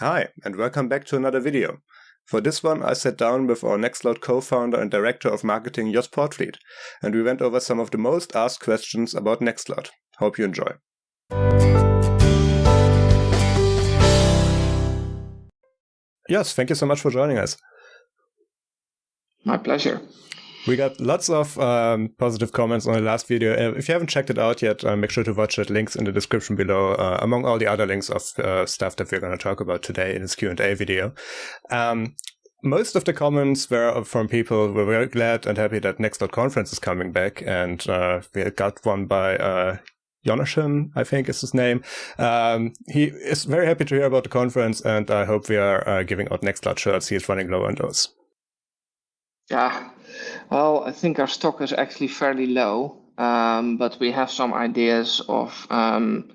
Hi, and welcome back to another video. For this one, I sat down with our Nextcloud co-founder and director of marketing, Jos Poortvliet, and we went over some of the most asked questions about Nextcloud. Hope you enjoy. Yes, thank you so much for joining us. My pleasure. We got lots of um, positive comments on the last video. Uh, if you haven't checked it out yet, uh, make sure to watch it. Links in the description below, uh, among all the other links of uh, stuff that we're going to talk about today in this Q&A video. Um, most of the comments were from people who were very glad and happy that Nextcloud Conference is coming back. And uh, we got one by Jonathan, I think is his name. Um, he is very happy to hear about the conference, and I hope we are uh, giving out Nextcloud shirts. He is running low on those. Yeah, well, I think our stock is actually fairly low, um, but we have some ideas of, um,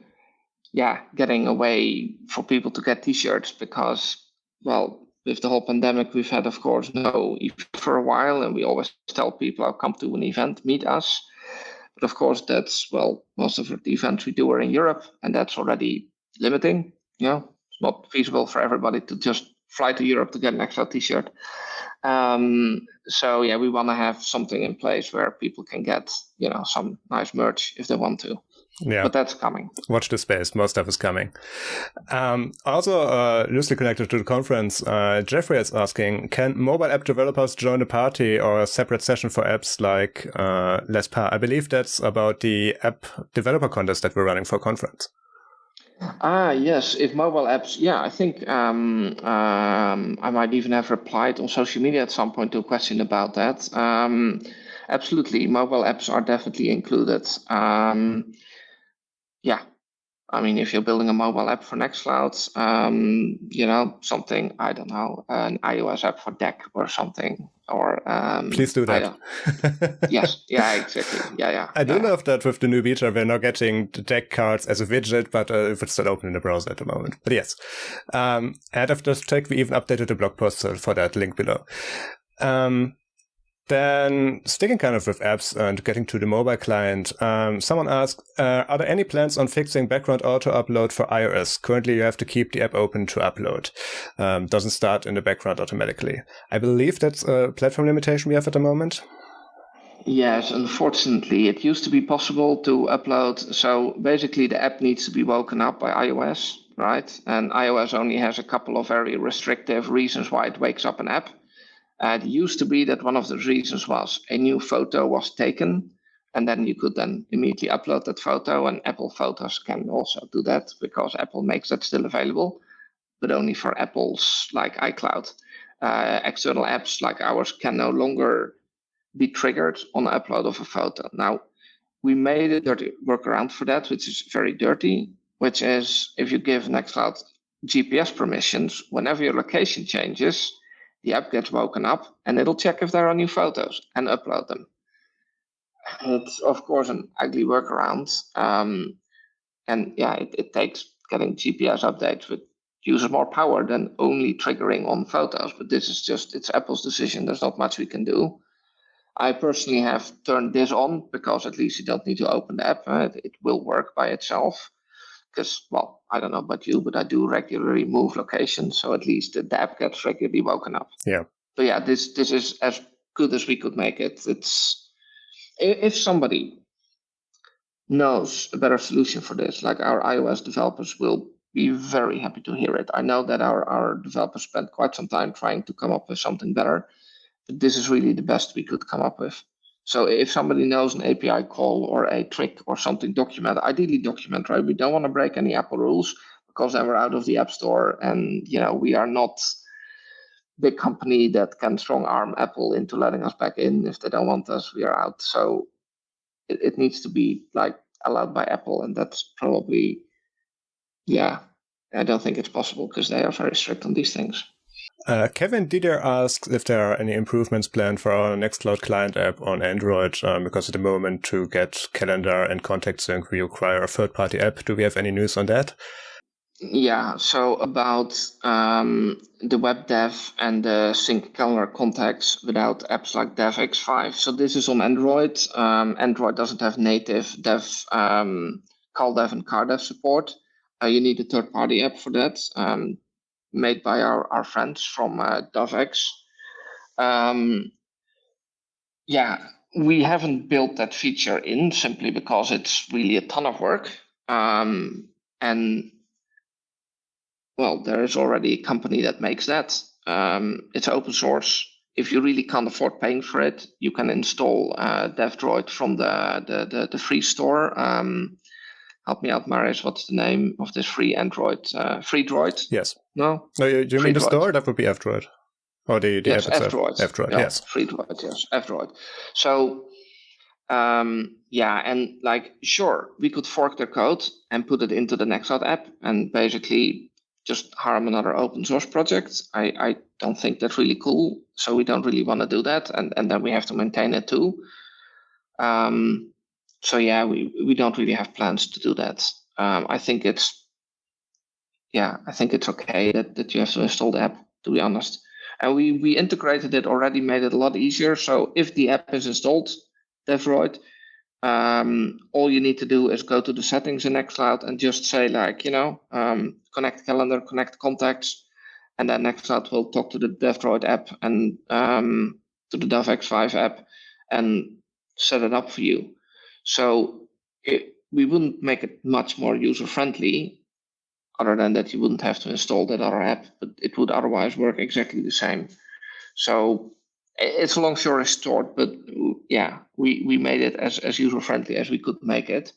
yeah, getting a way for people to get T-shirts because, well, with the whole pandemic, we've had, of course, no for a while, and we always tell people, "I'll come to an event, meet us." But of course, that's well, most of the events we do are in Europe, and that's already limiting. You know, it's not feasible for everybody to just fly to Europe to get an extra T-shirt. Um, so yeah, we want to have something in place where people can get you know some nice merch if they want to. Yeah, but that's coming. Watch the space. Most stuff is coming. Um, also, uh, loosely connected to the conference, uh, Jeffrey is asking: Can mobile app developers join a party or a separate session for apps like uh, Lespa? I believe that's about the app developer contest that we're running for conference. Ah, yes. If mobile apps, yeah, I think um, um, I might even have replied on social media at some point to a question about that. Um, absolutely, mobile apps are definitely included. Um, yeah, I mean, if you're building a mobile app for Nextcloud, um, you know, something, I don't know, an iOS app for Deck or something, or um, please do that. yes, yeah, exactly. Yeah, yeah. I don't yeah. know if that with the new beta we're not getting the Deck cards as a widget, but uh, if it's still open in the browser at the moment. But yes, um, and after this check, we even updated the blog post for that link below. Um, then sticking kind of with apps and getting to the mobile client, um, someone asked, uh, are there any plans on fixing background auto upload for iOS? Currently, you have to keep the app open to upload. Um, doesn't start in the background automatically. I believe that's a platform limitation we have at the moment. Yes, unfortunately, it used to be possible to upload. So basically, the app needs to be woken up by iOS, right? And iOS only has a couple of very restrictive reasons why it wakes up an app. Uh, it used to be that one of the reasons was a new photo was taken, and then you could then immediately upload that photo. And Apple Photos can also do that because Apple makes that still available, but only for Apple's like iCloud. Uh, external apps like ours can no longer be triggered on the upload of a photo. Now, we made a dirty workaround for that, which is very dirty, which is if you give Nextcloud GPS permissions, whenever your location changes, the app gets woken up and it'll check if there are new photos and upload them. It's of course an ugly workaround. Um, and yeah, it, it takes getting GPS updates with uses more power than only triggering on photos. But this is just it's Apple's decision. There's not much we can do. I personally have turned this on because at least you don't need to open the app. It, it will work by itself because, well, I don't know about you, but I do regularly move locations, so at least the app gets regularly woken up. Yeah. So yeah, this this is as good as we could make it. It's if somebody knows a better solution for this, like our iOS developers will be very happy to hear it. I know that our, our developers spent quite some time trying to come up with something better, but this is really the best we could come up with. So if somebody knows an API call or a trick or something, document, ideally document, right? We don't want to break any Apple rules because then we're out of the App Store and, you know, we are not big company that can strong arm Apple into letting us back in. If they don't want us, we are out. So it, it needs to be like allowed by Apple. And that's probably, yeah, I don't think it's possible because they are very strict on these things. Uh, Kevin Didier asks if there are any improvements planned for our Nextcloud client app on Android, um, because at the moment to get calendar and contact sync, we require a third-party app. Do we have any news on that? Yeah, so about um, the WebDAV and the sync calendar contacts without apps like DAVx5. So this is on Android. Um, Android doesn't have native DAV, um, CalDAV and CardDAV support. Uh, you need a third-party app for that. Made by our, our friends from uh, DAVx. Um, yeah, we haven't built that feature in simply because it's really a ton of work. Um, and well, there is already a company that makes that. Um, it's open source. If you really can't afford paying for it, you can install uh, DAVdroid from the, the, the, the free store. Um, help me out, Marius. What's the name of this free Android? Uh, free Droid? Yes. No? No, you, you mean the store? That would be F-Droid. Or the, the yes, F-Droid. F-Droid, yeah, yes. Free Droid, yes. F-Droid. So, um, yeah, and like, sure, we could fork their code and put it into the Nextcloud app and basically just harm another open source project. I, I don't think that's really cool. So we don't really want to do that. And, and then we have to maintain it too. Um, so yeah, we, we don't really have plans to do that. Um, I think it's, yeah, I think it's okay that, that you have to install the app, to be honest. And we, we integrated it already, made it a lot easier. So if the app is installed, DAVdroid, um, all you need to do is go to the settings in Nextcloud and just say like, you know, um, connect calendar, connect contacts, and then Nextcloud will talk to the DAVdroid app and um, to the DAVx5 app and set it up for you. So it, we wouldn't make it much more user friendly other than that you wouldn't have to install that other app, but it would otherwise work exactly the same. So it's a long story short, but yeah, we, we made it as, as user friendly as we could make it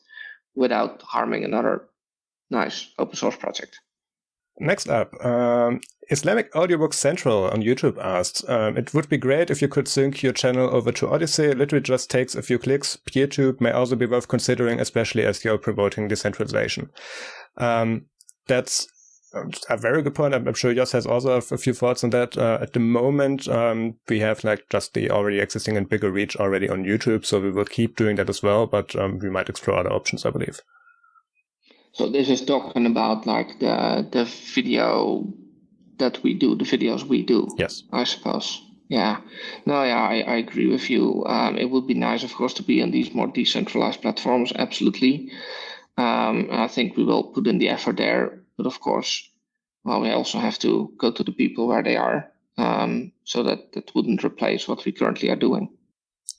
without harming another nice open source project. Next up, um, Islamic Audiobook Central on YouTube asked, um, it would be great if you could sync your channel over to Odysee. It literally just takes a few clicks. PeerTube may also be worth considering, especially as you're promoting decentralization. Um, that's a very good point. I'm sure Jos has also a few thoughts on that. Uh, at the moment, um, we have like just the already existing and bigger reach already on YouTube, so we will keep doing that as well. But um, we might explore other options, I believe. So this is talking about like the the video that we do, the videos we do. Yes. I suppose. Yeah. No, yeah, I, I agree with you. Um, it would be nice, of course, to be on these more decentralized platforms. Absolutely. Um, I think we will put in the effort there. But of course, well, we also have to go to the people where they are. Um, so that that wouldn't replace what we currently are doing.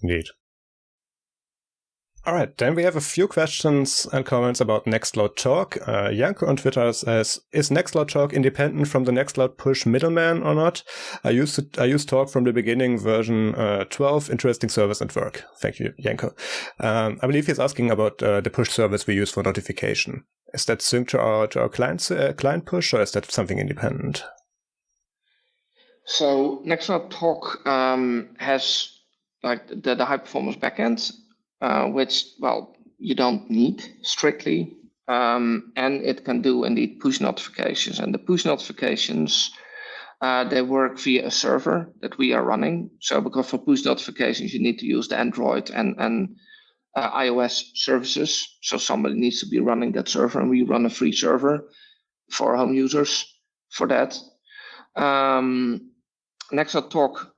Indeed. All right, then we have a few questions and comments about Nextcloud Talk. Uh, Janko on Twitter says, "Is Nextcloud Talk independent from the Nextcloud push middleman or not? I used to, I used Talk from the beginning, version uh, 12. Interesting service and work. Thank you, Janko. Um, I believe he's asking about uh, the push service we use for notification. Is that synced to our to our client uh, client push, or is that something independent?" So Nextcloud Talk um, has like the, the high performance backend uh, which, well, you don't need strictly. Um, and it can do indeed push notifications. And the push notifications, uh, they work via a server that we are running. So because for push notifications, you need to use the Android and, and uh, iOS services. So somebody needs to be running that server, and we run a free server for home users for that. Um, Nextcloud Talk,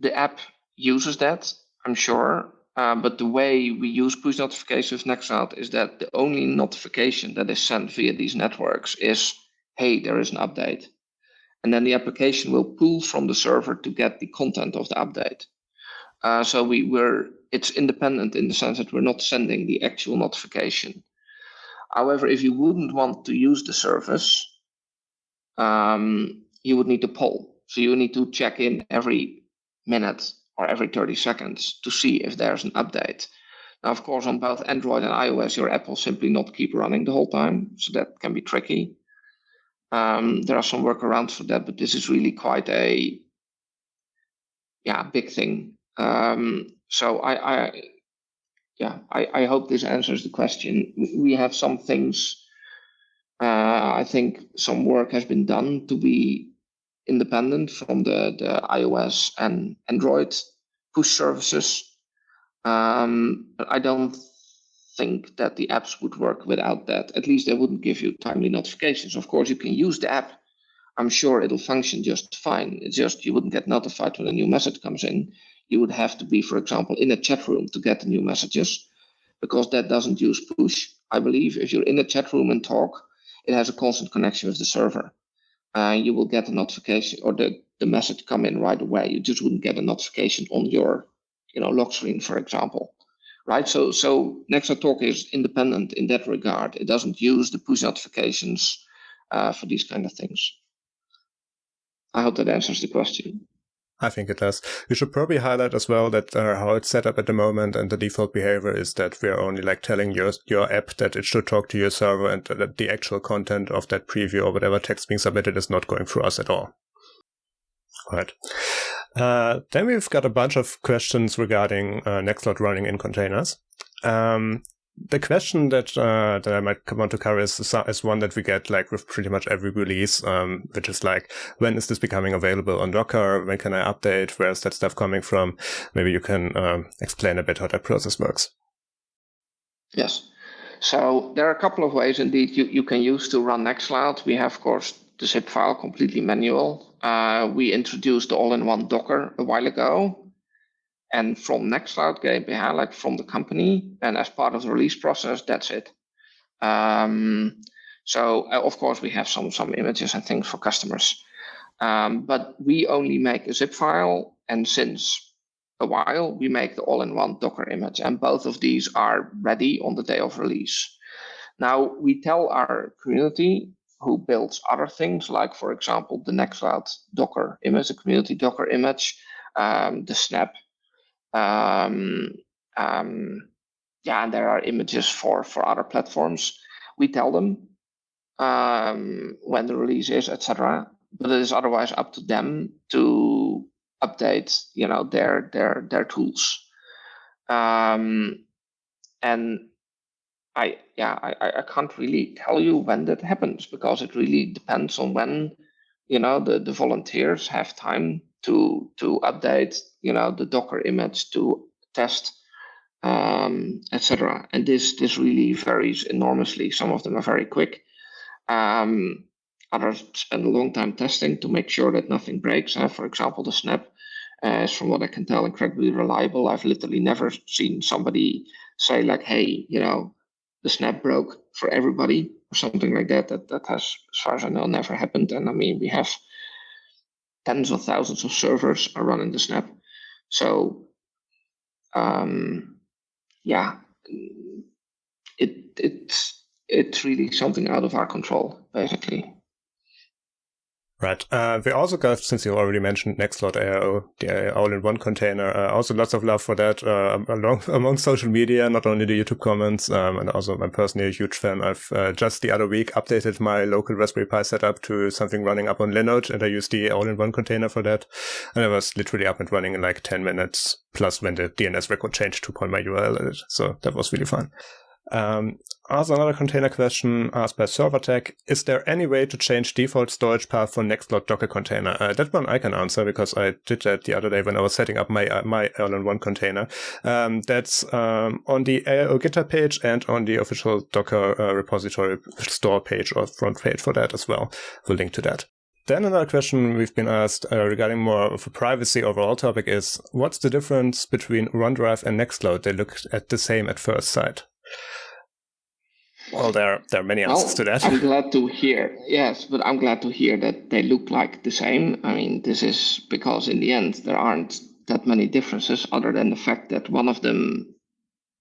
the app uses that I'm sure. Uh, but the way we use push notifications next Nextcloud is that the only notification that is sent via these networks is, hey, there is an update. And then the application will pull from the server to get the content of the update. Uh, so we were it's independent in the sense that we're not sending the actual notification. However, if you wouldn't want to use the service, um, you would need to poll. So you need to check in every minute or every 30 seconds to see if there's an update. Now, of course, on both Android and iOS, your app will simply not keep running the whole time, so that can be tricky. Um, there are some workarounds for that, but this is really quite a yeah big thing. Um, so I, I yeah I, I hope this answers the question. We have some things. Uh, I think some work has been done to be independent from the, the iOS and Android push services. Um, but I don't think that the apps would work without that. At least they wouldn't give you timely notifications. Of course, you can use the app. I'm sure it'll function just fine. It's just you wouldn't get notified when a new message comes in. You would have to be, for example, in a chat room to get the new messages because that doesn't use push. I believe if you're in a chat room and talk, it has a constant connection with the server. Uh, you will get a notification or the, the message come in right away. You just wouldn't get a notification on your you know, lock screen, for example. Right. So so Nextcloud Talk is independent in that regard. It doesn't use the push notifications uh, for these kind of things. I hope that answers the question. I think it does. We should probably highlight as well that uh, how it's set up at the moment and the default behavior is that we're only like telling your your app that it should talk to your server and that the actual content of that preview or whatever text being submitted is not going through us at all. Right. Uh, then we've got a bunch of questions regarding uh, Nextcloud running in containers. Um, the question that uh, that I might want to cover is, is one that we get like with pretty much every release, um, which is like, when is this becoming available on Docker? When can I update? Where's that stuff coming from? Maybe you can um, explain a bit how that process works. Yes. So there are a couple of ways indeed you, you can use to run Nextcloud. We have, of course, the zip file completely manual. Uh, we introduced the all-in-one Docker a while ago. And from Nextcloud GmbH, like from the company, and as part of the release process, that's it. Um, so uh, of course we have some some images and things for customers, um, but we only make a zip file, and since a while we make the all-in-one Docker image, and both of these are ready on the day of release. Now we tell our community who builds other things, like for example the Nextcloud Docker image, the community Docker image, um, the Snap um, um, yeah, and there are images for for other platforms. We tell them um, when the release is, etc. But it is otherwise up to them to update, you know, their their their tools. Um, and I yeah I, I can't really tell you when that happens because it really depends on when you know the the volunteers have time to to update you know the Docker image to test um, etc. And this this really varies enormously. Some of them are very quick. Um, others spend a long time testing to make sure that nothing breaks. Uh, for example, the snap uh, is, from what I can tell, incredibly reliable. I've literally never seen somebody say like, "Hey, you know, the snap broke for everybody" or something like that. That that has, as far as I know, never happened. And I mean, we have tens of thousands of servers are running the snap. So um, yeah, it it's it's really something out of our control, basically. Right. Uh, we also got, since you already mentioned Nextcloud AIO, the all-in-one container, uh, also lots of love for that uh, along, among social media, not only the YouTube comments, um, and also I'm personally a huge fan. I've uh, just the other week updated my local Raspberry Pi setup to something running up on Linode, and I used the all-in-one container for that. And it was literally up and running in like 10 minutes, plus when the DNS record changed to point my URL in it. So that was really fun. Um, also another container question asked by ServerTech. Is there any way to change default storage path for Nextcloud Docker container? Uh, that one I can answer because I did that the other day when I was setting up my uh, my all-in-one container. Um, that's um, on the AIO GitHub page and on the official Docker uh, repository store page or front page for that as well. We'll link to that. Then another question we've been asked uh, regarding more of a privacy overall topic is, what's the difference between OneDrive and Nextcloud? They look at the same at first sight. Well, there there are many answers well, to that. I'm glad to hear. Yes, but I'm glad to hear that they look like the same. I mean, this is because in the end there aren't that many differences, other than the fact that one of them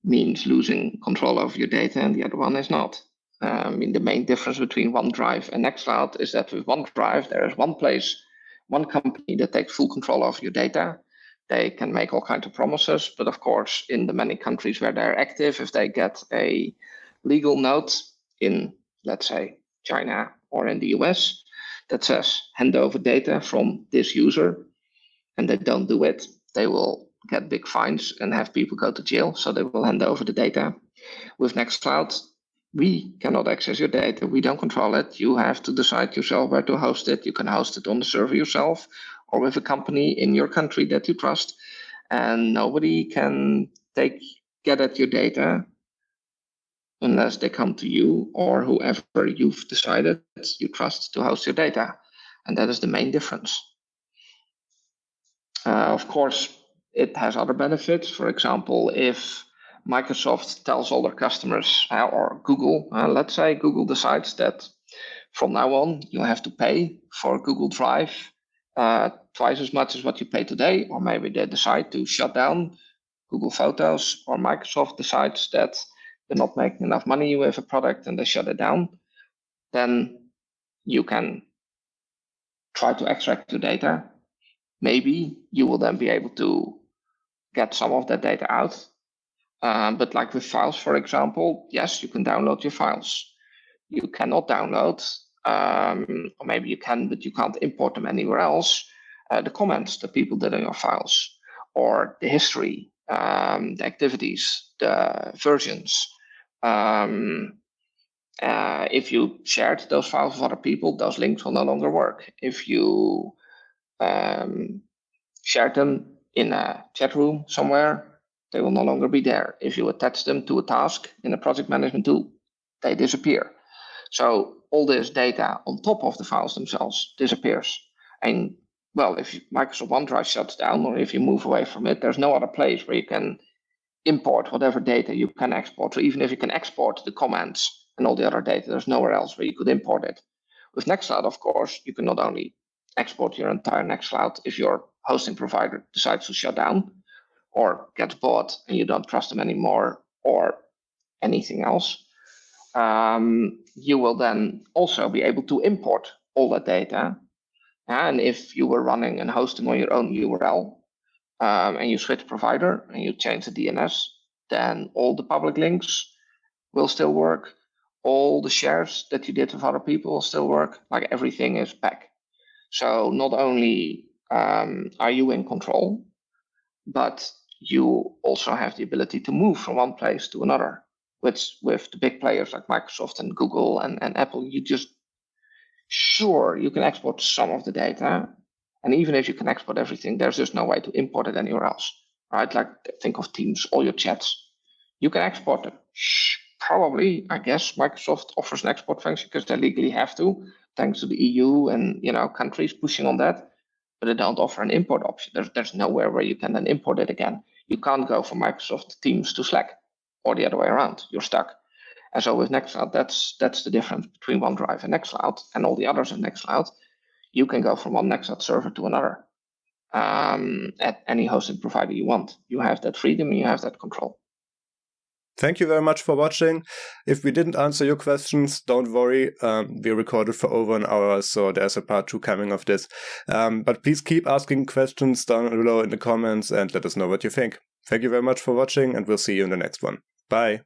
means losing control of your data and the other one is not. Uh, I mean, the main difference between OneDrive and Nextcloud is that with OneDrive there is one place, one company that takes full control of your data. They can make all kinds of promises, but of course, in the many countries where they're active, if they get a legal note in, let's say, China or in the US that says hand over data from this user and they don't do it, they will get big fines and have people go to jail. So they will hand over the data. With Nextcloud, we cannot access your data. We don't control it. You have to decide yourself where to host it. You can host it on the server yourself or with a company in your country that you trust. And nobody can take get at your data unless they come to you or whoever you've decided you trust to host your data. And that is the main difference. Uh, of course, it has other benefits. For example, if Microsoft tells all their customers uh, or Google, uh, let's say Google decides that from now on, you have to pay for Google Drive uh, twice as much as what you pay today, or maybe they decide to shut down Google Photos, or Microsoft decides that they're not making enough money with a product and they shut it down, then you can try to extract your data. Maybe you will then be able to get some of that data out. Um, but like with files, for example, yes, you can download your files. You cannot download, um, or maybe you can, but you can't import them anywhere else, uh, the comments that people did on your files, or the history, um, the activities, the versions. Um, uh, if you shared those files with other people, those links will no longer work. If you um, shared them in a chat room somewhere, they will no longer be there. If you attach them to a task in a project management tool, they disappear. So all this data on top of the files themselves disappears. And well, if Microsoft OneDrive shuts down or if you move away from it, there's no other place where you can import whatever data you can export. So even if you can export the comments and all the other data, there's nowhere else where you could import it. With Nextcloud, of course, you can not only export your entire Nextcloud if your hosting provider decides to shut down or gets bought and you don't trust them anymore or anything else. Um, you will then also be able to import all that data. And if you were running and hosting on your own URL um, and you switch provider and you change the DNS, then all the public links will still work. All the shares that you did with other people will still work. Like everything is back. So not only um, are you in control, but you also have the ability to move from one place to another. With the big players like Microsoft and Google and, and Apple, you just sure you can export some of the data. And even if you can export everything, there's just no way to import it anywhere else. Right? Like think of Teams, all your chats. You can export them. Probably, I guess Microsoft offers an export function because they legally have to thanks to the EU and you know countries pushing on that, but they don't offer an import option. There's there's nowhere where you can then import it again. You can't go from Microsoft Teams to Slack or the other way around. You're stuck. And so with Nextcloud, that's that's the difference between OneDrive and Nextcloud and all the others in Nextcloud. You can go from one Nextcloud server to another um, at any hosting provider you want. You have that freedom you have that control. Thank you very much for watching. If we didn't answer your questions, don't worry. Um, we recorded for over an hour, so there's a part two coming of this. Um, but please keep asking questions down below in the comments and let us know what you think. Thank you very much for watching, and we'll see you in the next one. Bye.